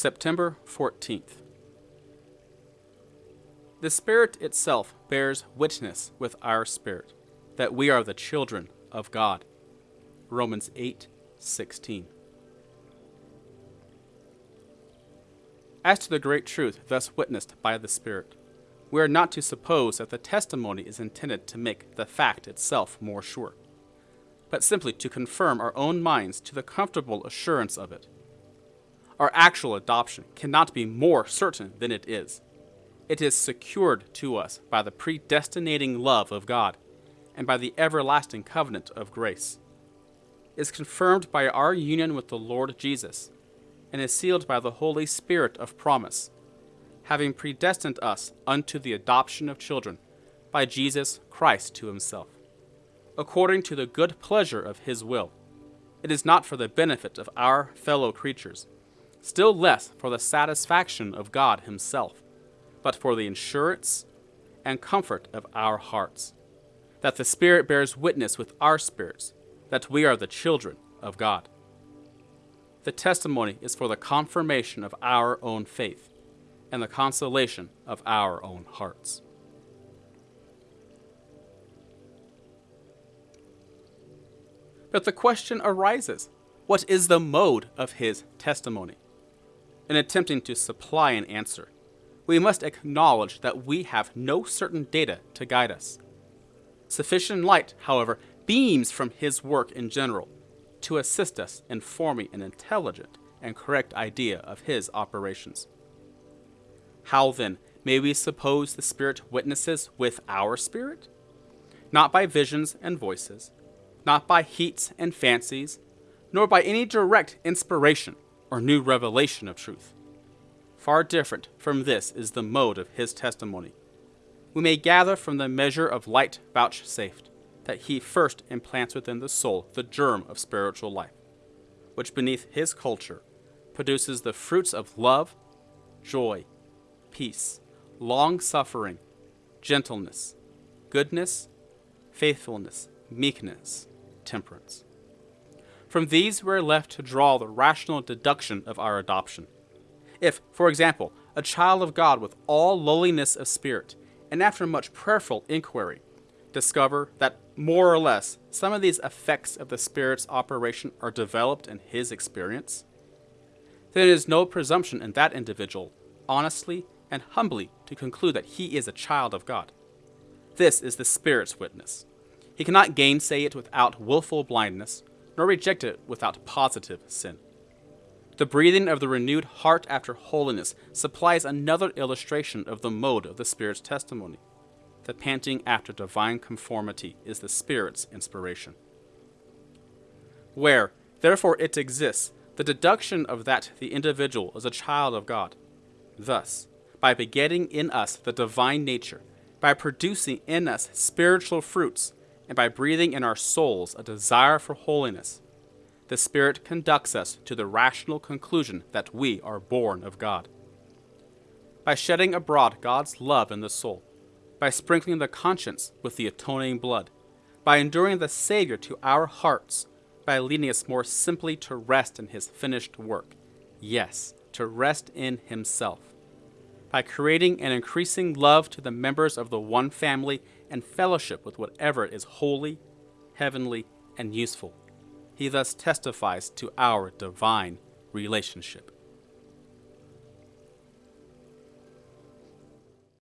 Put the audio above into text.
September 14th. The Spirit itself bears witness with our spirit that we are the children of God. Romans 8 16. As to the great truth thus witnessed by the Spirit, we are not to suppose that the testimony is intended to make the fact itself more sure, but simply to confirm our own minds to the comfortable assurance of it. Our actual adoption cannot be more certain than it is. It is secured to us by the predestinating love of God and by the everlasting covenant of grace. It is confirmed by our union with the Lord Jesus and is sealed by the Holy Spirit of promise, having predestined us unto the adoption of children by Jesus Christ to himself, according to the good pleasure of his will. It is not for the benefit of our fellow creatures, still less for the satisfaction of God himself, but for the insurance and comfort of our hearts, that the Spirit bears witness with our spirits that we are the children of God. The testimony is for the confirmation of our own faith and the consolation of our own hearts. But the question arises what is the mode of his testimony? In attempting to supply an answer, we must acknowledge that we have no certain data to guide us. Sufficient light, however, beams from his work in general to assist us in forming an intelligent and correct idea of his operations. How then may we suppose the Spirit witnesses with our spirit? Not by visions and voices, not by heats and fancies, nor by any direct inspiration or new revelation of truth. Far different from this is the mode of his testimony. We may gather from the measure of light vouchsafed that he first implants within the soul the germ of spiritual life, which beneath his culture produces the fruits of love, joy, peace, long suffering, gentleness, goodness, faithfulness, meekness, temperance. From these we are left to draw the rational deduction of our adoption. If, for example, a child of God with all lowliness of spirit, and after much prayerful inquiry, discover that more or less some of these effects of the Spirit's operation are developed in his experience, then it is no presumption in that individual honestly and humbly to conclude that he is a child of God. This is the Spirit's witness. He cannot gainsay it without wilful blindness, nor reject it without positive sin. The breathing of the renewed heart after holiness supplies another illustration of the mode of the Spirit's testimony the panting after divine conformity is the Spirit's inspiration. Where, therefore, it exists, the deduction of that the individual is a child of God. Thus, by begetting in us the divine nature, by producing in us spiritual fruits, and by breathing in our souls a desire for holiness, the Spirit conducts us to the rational conclusion that we are born of God. By shedding abroad God's love in the soul, by sprinkling the conscience with the atoning blood, by enduring the Savior to our hearts, by leading us more simply to rest in his finished work. Yes, to rest in himself. By creating an increasing love to the members of the one family and fellowship with whatever is holy, heavenly, and useful. He thus testifies to our divine relationship.